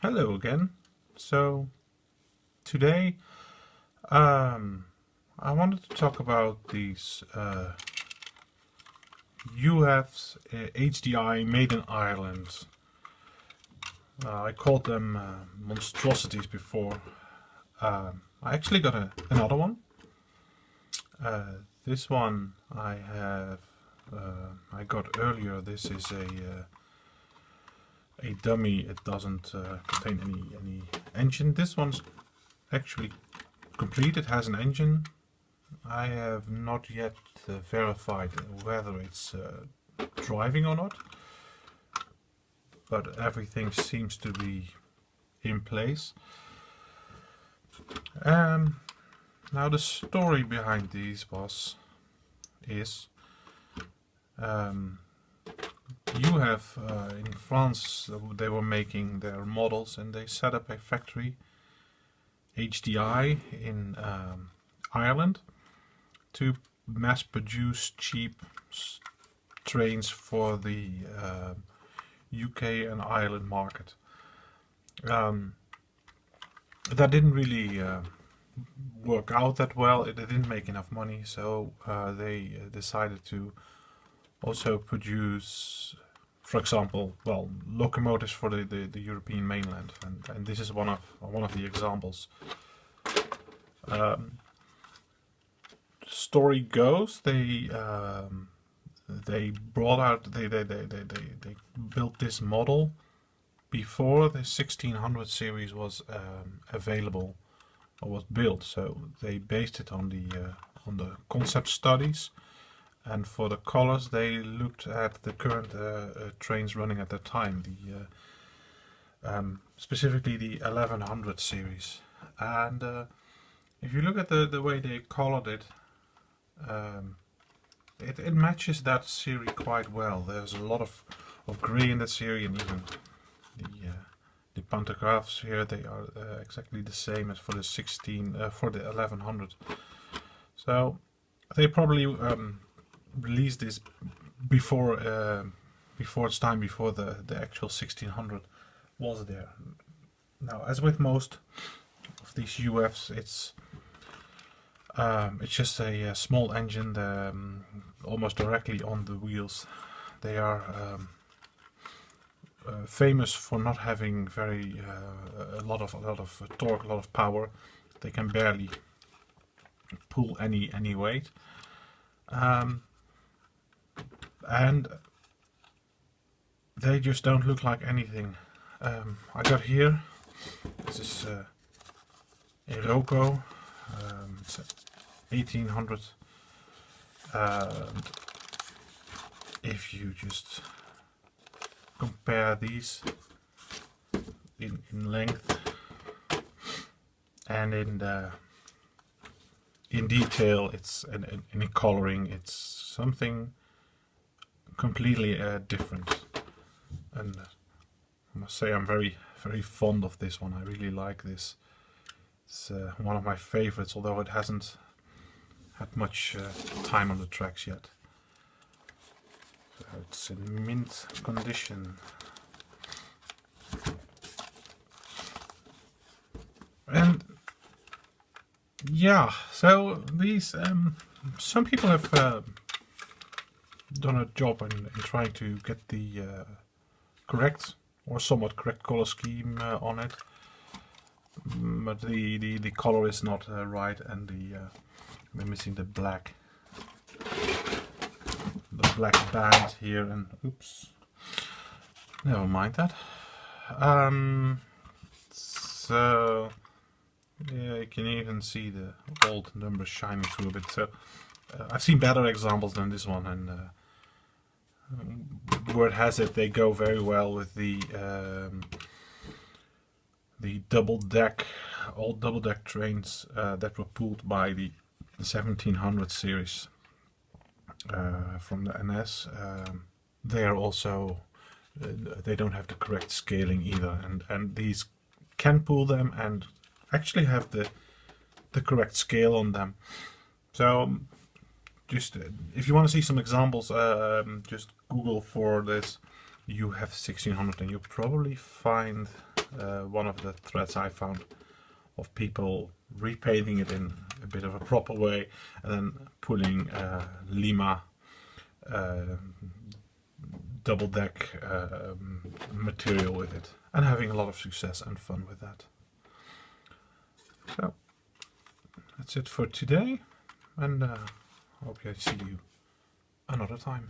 Hello again. So today um, I wanted to talk about these uh, UFs uh, HDI made in Ireland. Uh, I called them uh, monstrosities before. Um, I actually got a, another one. Uh, this one I have uh, I got earlier. This is a uh, a dummy. It doesn't uh, contain any any engine. This one's actually complete. It has an engine. I have not yet uh, verified whether it's uh, driving or not, but everything seems to be in place. Um, now the story behind these was is um, you have uh, in France they were making their models and they set up a factory HDI in um, Ireland to mass produce cheap trains for the uh, UK and Ireland market. Um, that didn't really uh, work out that well. It, didn't make enough money, so uh, they uh, decided to also produce, for example, well, locomotives for the, the, the European mainland, and, and this is one of one of the examples. Um, story goes, they um, they brought out they they, they, they, they they built this model before the 1600 series was um, available or was built. So they based it on the uh, on the concept studies and for the colors they looked at the current uh, uh, trains running at that time the uh, um, specifically the 1100 series. And uh, if you look at the the way they colored it um, it, it matches that series quite well. There's a lot of of gray in that series and even the uh, the pantographs here they are uh, exactly the same as for the 16 for the 1100 so they probably um, released this before uh, before its time, before the, the actual 1600 was there. Now, as with most of these UFs, it's um, it's just a, a small engine the, um, almost directly on the wheels. They are um, uh, famous for not having very uh, a lot of a lot of torque, a lot of power. They can barely pull any any weight. Um, and they just don't look like anything. Um, I got here, this is uh, a Roco, um, it's 1800 and if you just compare these in, in length and in the in detail it's in, in, in coloring it's something completely uh, different. And I must say I'm very very fond of this one. I really like this. It's uh, one of my favorites although it hasn't had much uh, time on the tracks yet. So it's in mint condition. And yeah so these um, some people have uh, done a job in, in trying to get the uh, correct or somewhat correct color scheme uh, on it. Mm, but the, the, the color is not uh, right and the uh, we're missing the black the black band here and oops never mind that. Um, so yeah you can even see the old numbers shining through a bit. So uh, I've seen better examples than this one and word has it they go very well with the um, the double deck old double deck trains uh, that were pulled by the 1700 series uh, from the NS um, they are also uh, they don't have the correct scaling either and and these can pull them and actually have the the correct scale on them. So just if you want to see some examples um, just google for this you have 1600 and you'll probably find uh, one of the threads I found of people repainting it in a bit of a proper way and then pulling uh, Lima uh, double deck uh, material with it and having a lot of success and fun with that. So that's it for today and uh, hope I see you another time.